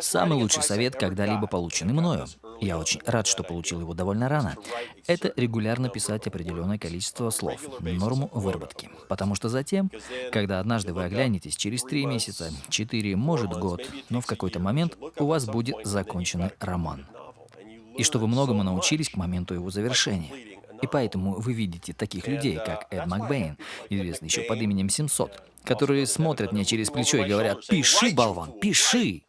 Самый лучший совет, когда-либо полученный мною, я очень рад, что получил его довольно рано, это регулярно писать определенное количество слов, норму выработки. Потому что затем, когда однажды вы оглянетесь через три месяца, четыре, может год, но в какой-то момент у вас будет законченный роман. И что вы многому научились к моменту его завершения. И поэтому вы видите таких людей, как Эд Макбейн, известный еще под именем 700, которые смотрят мне через плечо и говорят «Пиши, болван, пиши!»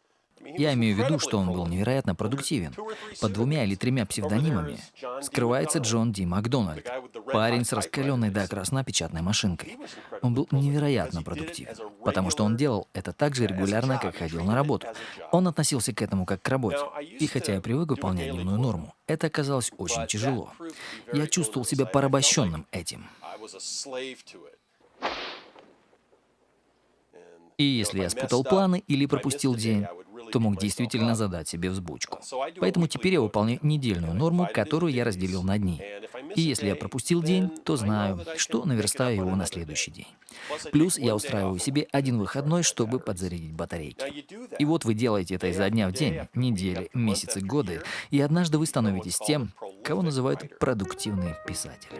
Я имею в виду, что он был невероятно продуктивен. Под двумя или тремя псевдонимами скрывается Джон Ди Макдональд, парень с раскаленной до красна печатной машинкой. Он был невероятно продуктивен, потому что он делал это так же регулярно, как ходил на работу. Он относился к этому как к работе. И хотя я привык выполнять дневную норму, это оказалось очень тяжело. Я чувствовал себя порабощенным этим. И если я спутал планы или пропустил день, то мог действительно задать себе взбучку. Поэтому теперь я выполняю недельную норму, которую я разделил на дни. И если я пропустил день, то знаю, что наверстаю его на следующий день. Плюс я устраиваю себе один выходной, чтобы подзарядить батарейки. И вот вы делаете это изо дня в день, недели, месяцы, годы, и однажды вы становитесь тем, кого называют продуктивный писатель.